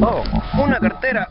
Oh, una cartera.